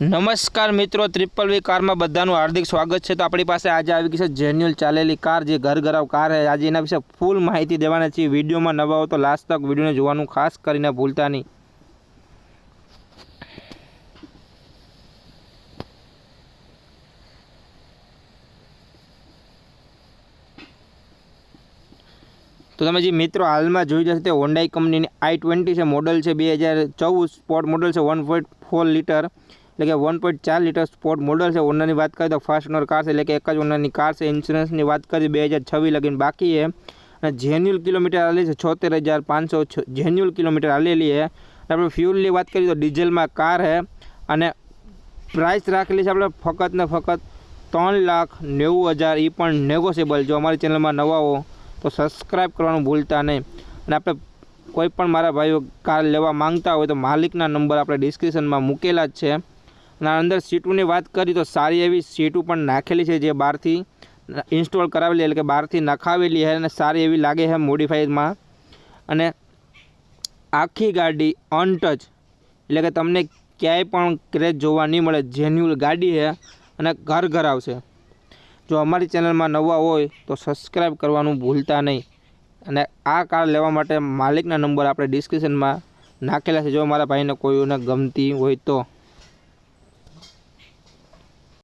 નમસ્કાર મિત્રો ત્રિપલ વી કારમાં બધાનું હાર્દિક સ્વાગત છે. તો આપણી પાસે આજે આવી ગઈ છે જેન્યુઅલ ચાલેલી કાર, જે ઘર ઘરાવ કાર છે. આજે એના વિશે ફૂલ માહિતી દેવાના છે વિડીયોમાં નવા હો તો લાસ્ટ તક વિડીયોને જોવાનું ખાસ કરીને ભૂલતા નહીં. તો તમે જે મિત્રો હાલમાં જોઈ જશે તે હોન્ડાઈ કંપનીની આઈ ટ્વેન્ટી છે, મોડલ છે, બે હજાર ચૌદ સ્પોર્ટ મોડલ છે વન પોઈન્ટ ફોર લીટર. એટલે કે વન પોઈન્ટ ચાર લીટર સ્પોર્ટ મોડલ છે. ઓનરની વાત કરીએ તો ફર્સ્ટ ઓનર કાર છે. એટલે કે એક જ ઓનરની કાર છે. ઇન્સ્યોરન્સની વાત કરીએ, બે હજાર છવ્વીસ લગીને બાકી છે. અને જેન્યુઅલ કિલોમીટર આવેલી છે છોતેર હજાર પાંચસો જેન્યુઅલ કિલોમીટર આવેલી છે. આપણે ફ્યુલની વાત કરીએ તો ડીઝલમાં કાર છે. અને પ્રાઇસ રાખેલી છે આપણે ફક્ત ને ફક્ત ત્રણ લાખ નેવું હજાર. એ પણ નેગોશિયેબલ જો અમારી ચેનલમાં નવા હો તો સબસ્ક્રાઈબ કરવાનું ભૂલતા નહીં. અને આપણે કોઈ પણ મારા ભાઈઓ કાર લેવા માંગતા હોય તો માલિકના નંબર આપણે ડિસ્ક્રિપ્શનમાં મૂકેલા જ છે. અને અંદર સીટોની વાત કરી તો સારી એવી સીટો પણ નાખેલી છે જે બહારથી ઇન્સ્ટોલ કરાવેલી, એટલે કે બહારથી નખાવેલી છે અને સારી એવી લાગે છે મોડિફાઈડમાં. અને આખી ગાડી અનટચ એટલે કે તમને ક્યાંય પણ ક્રેચ જોવા નહીં મળે જેન્યુઅલ ગાડી છે અને ઘર ઘર આવશે. જો અમારી ચેનલમાં નવા હોય તો સબસ્ક્રાઈબ કરવાનું ભૂલતા નહીં. અને આ કાર લેવા માટે માલિકના નંબર આપણે ડિસ્ક્રિપ્શનમાં નાખેલા છે, જો મારા ભાઈને કોઈને ગમતી હોય તો.